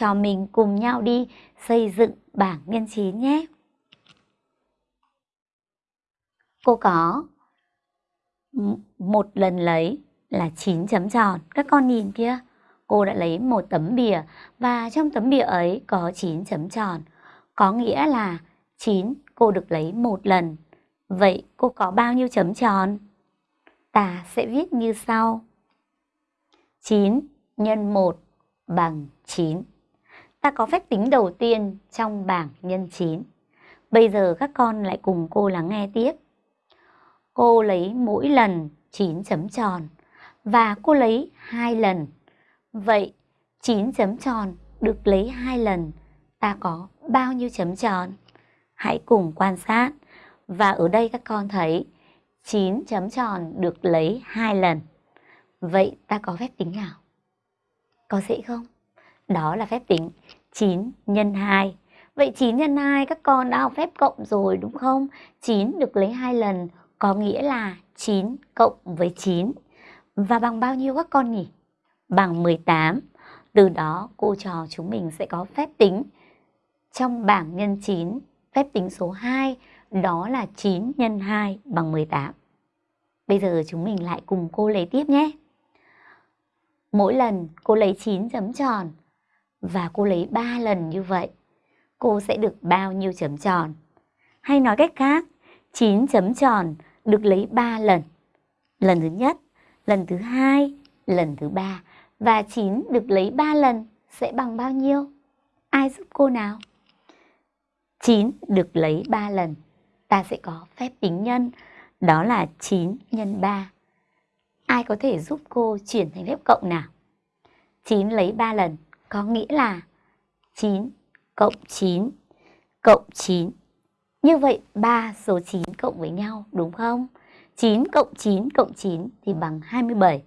trò mình cùng nhau đi xây dựng bảng nhân 9 nhé. Cô có một lần lấy là 9 chấm tròn. Các con nhìn kia, cô đã lấy một tấm bìa và trong tấm bìa ấy có 9 chấm tròn. Có nghĩa là 9 cô được lấy một lần. Vậy cô có bao nhiêu chấm tròn? Ta sẽ viết như sau. 9 nhân 1 bằng 9. Ta có phép tính đầu tiên trong bảng nhân 9. Bây giờ các con lại cùng cô lắng nghe tiếp. Cô lấy mỗi lần 9 chấm tròn và cô lấy hai lần. Vậy 9 chấm tròn được lấy hai lần, ta có bao nhiêu chấm tròn? Hãy cùng quan sát. Và ở đây các con thấy 9 chấm tròn được lấy hai lần. Vậy ta có phép tính nào? Có dễ không? Đó là phép tính 9 nhân 2. Vậy 9 nhân 2 các con đã học phép cộng rồi đúng không? 9 được lấy hai lần có nghĩa là 9 cộng với 9. Và bằng bao nhiêu các con nhỉ? Bằng 18. Từ đó cô trò chúng mình sẽ có phép tính trong bảng nhân 9, phép tính số 2 đó là 9 nhân 2 bằng 18. Bây giờ chúng mình lại cùng cô lấy tiếp nhé. Mỗi lần cô lấy 9 chấm tròn và cô lấy 3 lần như vậy, cô sẽ được bao nhiêu chấm tròn? Hay nói cách khác, 9 chấm tròn được lấy 3 lần. Lần thứ nhất, lần thứ hai, lần thứ ba và 9 được lấy 3 lần sẽ bằng bao nhiêu? Ai giúp cô nào? 9 được lấy 3 lần, ta sẽ có phép tính nhân, đó là 9 nhân 3. Ai có thể giúp cô chuyển thành phép cộng nào? 9 lấy 3 lần có nghĩa là 9 cộng 9 cộng 9. Như vậy 3 số 9 cộng với nhau, đúng không? 9 cộng 9 cộng 9 thì bằng 27.